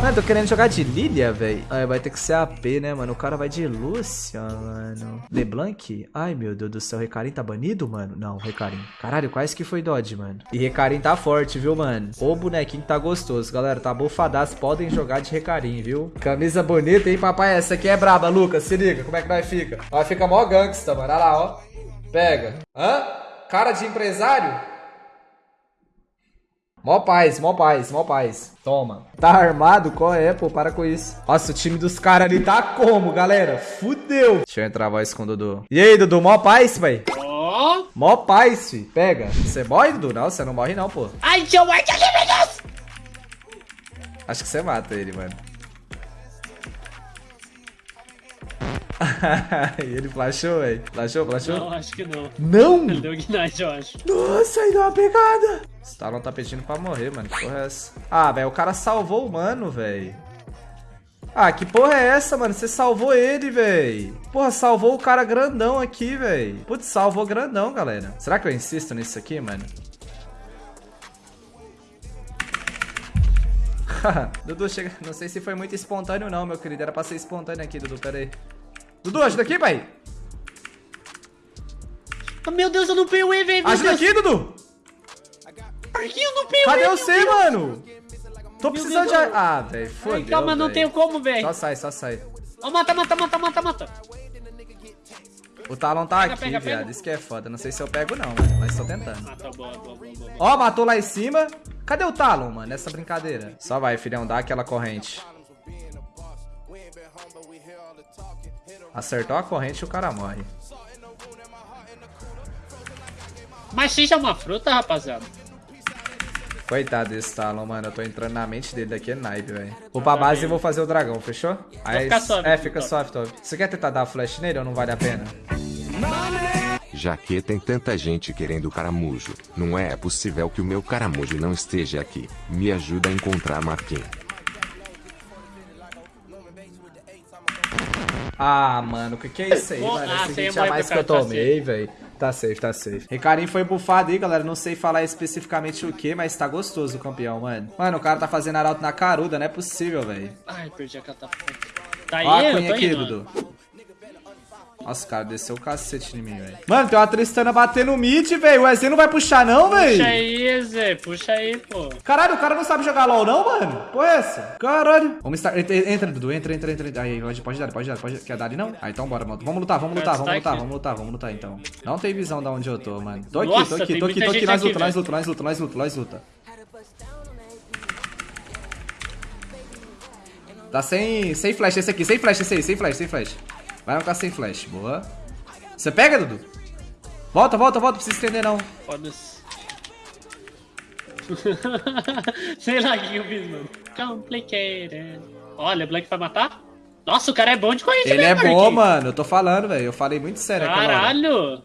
Mano, tô querendo jogar de Lilia, velho. Ai, vai ter que ser AP, né, mano? O cara vai de Lúcia, mano. LeBlanc? Ai, meu Deus do céu. Recarim tá banido, mano? Não, Recarim. Caralho, quase que foi Dodge, mano. E Recarim tá forte, viu, mano? O bonequinho tá gostoso. Galera, tá bufadaço. Podem jogar de Recarim, viu? Camisa bonita, hein, papai? Essa aqui é braba, Lucas. Se liga, como é que vai fica? Vai ficar mó gangsta, mano. Olha lá, ó. Pega. Hã? Cara de empresário? Mó paz, mó paz, mó paz. Toma. Tá armado? Qual é, pô? Para com isso. Nossa, o time dos caras ali tá como, galera? Fudeu. Deixa eu entrar a voz com o Dudu. E aí, Dudu? Mó paz, véi? Ó. Mó paz, fi. Pega. Você morre, Dudu? Não, você não morre não, pô. Ai, seu White aqui, meu Deus! Acho que você mata ele, mano. ele flashou, velho. Flashou, flashou? Não, acho que não. Não! Ele deu ignite, eu acho. Nossa, aí deu uma pegada. Stalon tá pedindo pra morrer, mano. Que porra é essa? Ah, velho, o cara salvou o mano, velho. Ah, que porra é essa, mano? Você salvou ele, velho. Porra, salvou o cara grandão aqui, velho. Putz, salvou grandão, galera. Será que eu insisto nisso aqui, mano? Dudu, chega. Não sei se foi muito espontâneo, não, meu querido. Era pra ser espontâneo aqui, Dudu. Pera aí. Dudu, ajuda aqui, pai. Oh, meu Deus, eu não peguei o E, velho. Ajuda aqui, Dudu. Por que eu não peguei Cadê E, você, mano? Tô precisando de... Ah, velho, fodeu, Calma, não tenho como, velho. Só sai, só sai. Ó, mata, mata, mata, mata, mata. O Talon tá Pega, aqui, pega, viado. pega. Isso que é foda. Não sei se eu pego, não, mano. Mas tô tentando. Ah, tá boa, boa, boa, boa. Ó, matou lá em cima. Cadê o Talon, mano? Nessa brincadeira. Só vai, filhão. Dá aquela corrente. Acertou a corrente e o cara morre. Mas é uma fruta, rapaziada. Coitado desse Talon, mano. Eu tô entrando na mente dele daqui é naipe, velho. Vou pra base e vou fazer o dragão, fechou? Aí, ficar soft, é, fica soft, top. Você quer tentar dar flash nele ou não vale a pena? Já que tem tanta gente querendo o caramujo, não é possível que o meu caramujo não esteja aqui. Me ajuda a encontrar Marquinhos. Ah, mano, o que que é isso aí, mano? ah, Esse morrer mais que eu tomei, velho. Tá safe, tá safe. Recarim foi bufado aí, galera. Não sei falar especificamente o que, mas tá gostoso o campeão, mano. Mano, o cara tá fazendo arauto na caruda, não é possível, velho. Ai, perdi a catapulta. Tá aí, Ó a cunha aqui. Dudu. Nossa, cara, desceu o cacete em mim, velho. Mano, tem uma Tristana batendo mid, velho. O EZ não vai puxar, não, Puxa velho? aí, Zé, puxa aí, pô. Caralho, o cara não sabe jogar LOL, não, mano? Pô, é essa? Caralho. Vamos estar. Entra, entra, Dudu. Entra, entra, entra. Aí, pode, pode dar, pode dar. Pode... Quer dar ali, não? Ah, então bora, mano. Vamos lutar, vamos lutar, vamos lutar, vamos lutar, vamos lutar, então. Não tem visão de onde eu tô, mano. Tô aqui, tô aqui, tô aqui, tô aqui. Nós luta, nós luta, nós luta, nós luta, nós luta. Tá sem, sem flash esse aqui, sem flash esse aí, sem flash, sem flash. Vai ficar sem flash, boa. Você pega, Dudu? Volta, volta, volta, não precisa estender não. Foda-se. Sei lá o que eu fiz, mano. Complicated. Olha, Black vai matar? Nossa, o cara é bom de corrida, Ele né, é bom, mano, eu tô falando, velho. Eu falei muito sério. Caralho!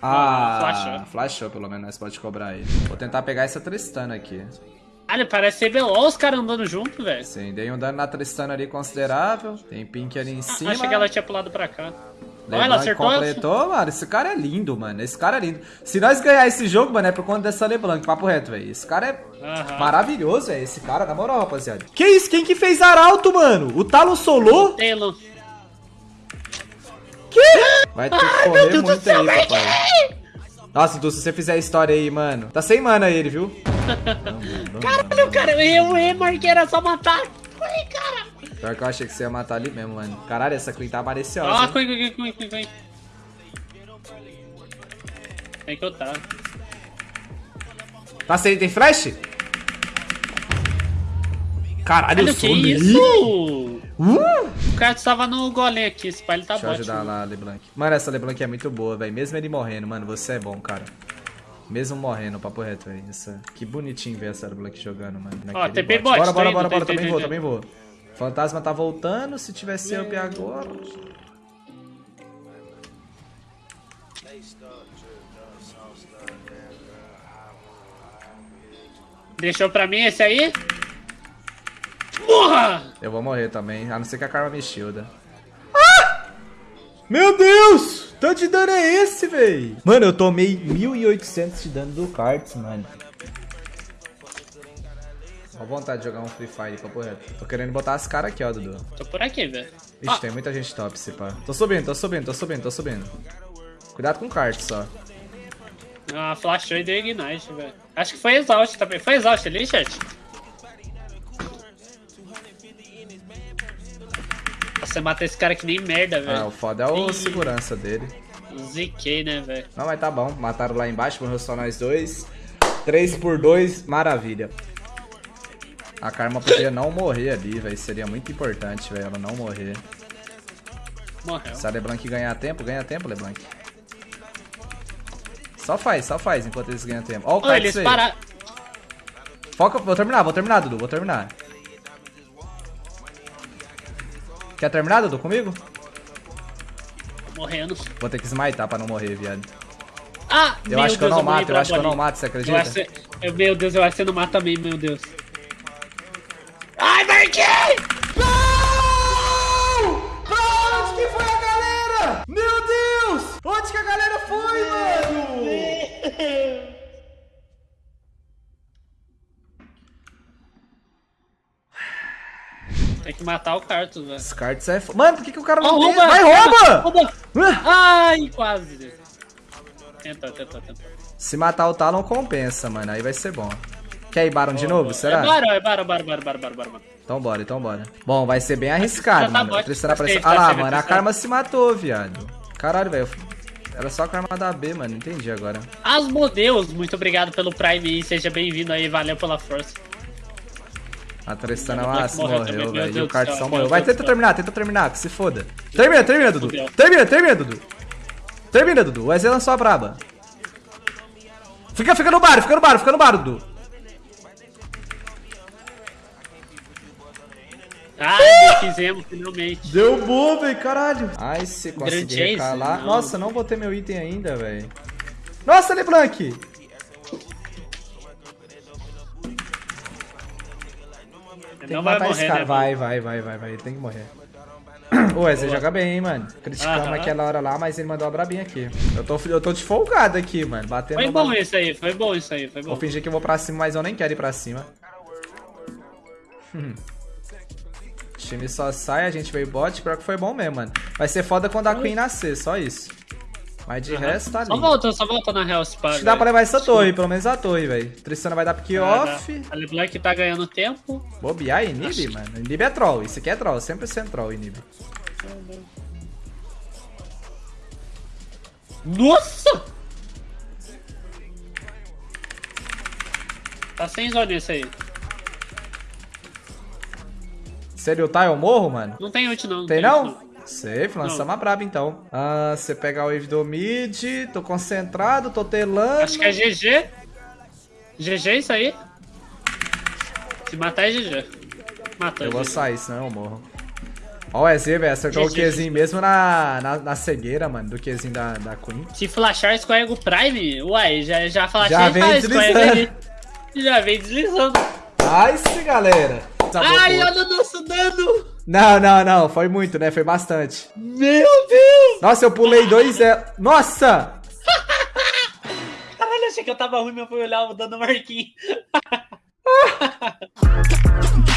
Ah, flashou. flashou pelo menos, nós pode cobrar ele. Vou tentar pegar essa Tristana aqui. Olha, parece ser BO os caras andando junto, velho. Sim, dei um dano na Tristana ali considerável. Tem Pink ali em cima. Achei que ela tinha pulado pra cá. Olha, LeBlanc ela acertou. completou, mano. Esse cara é lindo, mano. Esse cara é lindo. Se nós ganhar esse jogo, mano, é por conta dessa LeBlanc. Papo reto, velho. Esse cara é Aham. maravilhoso, velho. Esse cara, na moral, rapaziada. Que isso? Quem que fez Arauto, mano? O Talon solou? Taylor. Que? Vai ter que Ai, correr muito aí, papai. Nossa, Du, se você fizer a história aí, mano. Tá sem mana ele, viu? Caralho, cara, eu e Mark era só matar. Ai, cara. Pior que eu achei que você ia matar ali mesmo, mano. Caralho, essa Queen tá maliciosa. Ó, hein? Queen, Queen, Queen, Queen, Queen. Vem que eu tá. Tá sem, tem flash? Caralho, Olha eu sou isso? Uh! O cara estava no golem aqui, esse pai ele tá Deixa eu ajudar lá, LeBlanc. Mano, essa LeBlanc é muito boa, velho. Mesmo ele morrendo, mano, você é bom, cara. Mesmo morrendo, papo reto, velho. Essa... Que bonitinho ver essa LeBlanc jogando, mano. Ó, naquele TP bot. bot, Bora, bora, indo, bora, bora. Também vou, também vou. Fantasma tá voltando. Se tivesse up agora. Deixou pra mim esse aí? Porra! Eu vou morrer também, a não ser que a Karma me shielda. Ah! Meu Deus! Tanto de dano é esse, véi? Mano, eu tomei 1.800 de dano do Karts, mano. Ó vontade de jogar um Free Fire, papo reto. Tô querendo botar as caras aqui, ó, Dudu. Tô por aqui, velho. Ixi, tem muita gente top, se pá. Tô subindo, tô subindo, tô subindo, tô subindo. Cuidado com o kart só. Ah, flashou e deu ignite, velho. Acho que foi exaust também. Foi exaust ali, chat? Você mata esse cara que nem merda, Ah, velho. o foda é o Ih. segurança dele. Ziquei, né, velho? Não, mas tá bom. Mataram lá embaixo, morreu só nós dois. 3 por 2, maravilha. A Karma podia não morrer ali, velho. Seria muito importante, velho, ela não morrer. Morreu. Se a LeBlanc ganhar tempo, ganha tempo, LeBlanc. Só faz, só faz enquanto eles ganham tempo. Ó o kart eles aí. Foca, vou terminar, vou terminar, Dudu, vou terminar. Quer terminar, Dudu, comigo? Morrendo. Vou ter que smitar pra não morrer, viado. Ah, Eu meu acho que eu Deus, não mato, eu acho que eu não mato, você Eu acredita? acho que- eu- meu Deus, eu acho que você não mata também, meu Deus. Ai, Marquinhos! Onde que foi a galera? Meu Deus! Onde que a galera foi, mano? Tem que matar o Cartus, velho. Os cards é. Mano, por que, que o cara não rouba! Vai, rouba! Rouba! Ai, quase. Tentou, tentou, tentou. Se matar o Talon compensa, mano. Aí vai ser bom. Quer ir Baron de novo? Será? É Barão, é Barão, Barão, Barão, Barão, Barão. Então bora, então bora. Bom, vai ser bem arriscado, tá mano. apareceu. Ah lá, mano, a. Karma se matou, viado. Caralho, velho. Era só a Karma da B, mano. Entendi agora. Asmodeus, muito obrigado pelo Prime e seja bem-vindo aí, valeu pela força. A Tristana Black morreu velho. E o Cartão morreu. Vai, tenta terminar, tenta terminar, que se foda. Termina, termina, Dudu. Termina, termina, Dudu. Termina, Dudu. O EZ lançou a braba. Fica, fica no bar, fica no bar, fica no bar, Dudu. Ai, fizemos finalmente. Deu bom, velho, caralho. Ai, se conseguir recalar. não. Nossa, não vou ter meu item ainda, velho. Nossa, LeBlanc. Tem que não vai matar morrer, esse cara. né? vai, vai, vai, vai, vai. Ele tem que morrer. Ô, Wesley joga bem, hein, mano. Criticamos Aham. aquela hora lá, mas ele mandou a brabinha aqui. Eu tô, eu tô de folgado aqui, mano. Batendo Foi bom isso aí, foi bom isso aí, foi bom. Vou fingir que eu vou pra cima, mas eu nem quero ir pra cima. Hum. O time só sai, a gente veio bot, pior que foi bom mesmo, mano. Vai ser foda quando a Queen nascer, só isso. Mas de resto tá Só lindo. volta, só volta na Real Spa. Acho que dá pra levar essa torre, pelo menos a torre, velho. Tristana vai dar pick off. A LeBlanc tá ganhando tempo. Bobear Inib, mano. Inib é troll. Isso aqui é troll. 100% troll, Inib. Nossa! Tá sem zona esse aí. Se ele ultar, eu morro, mano? Não tem ult não. Tem ult, não? Safe, lançamos a braba então. Ah, você pega a wave do mid, tô concentrado, tô telando. Acho que é GG. GG isso aí. Se matar é GG. Matou. Eu vou sair, senão eu morro. Ó o EZ, velho, acertou o. Qzinho mesmo na, na, na cegueira, mano, do Qzinho da, da Queen. Se flashar, escorrega o Prime. Uai, já, já flashei, Já vem escorrega deslizando. ele. Já vem deslizando. Nice, galera! Ai, Desabou. olha o nosso dano. Não, não, não, foi muito, né? Foi bastante. Meu Deus. Nossa, eu pulei dois zero. Nossa! Caralho, achei que eu tava ruim, mas fui olhar o dano Marquinhos.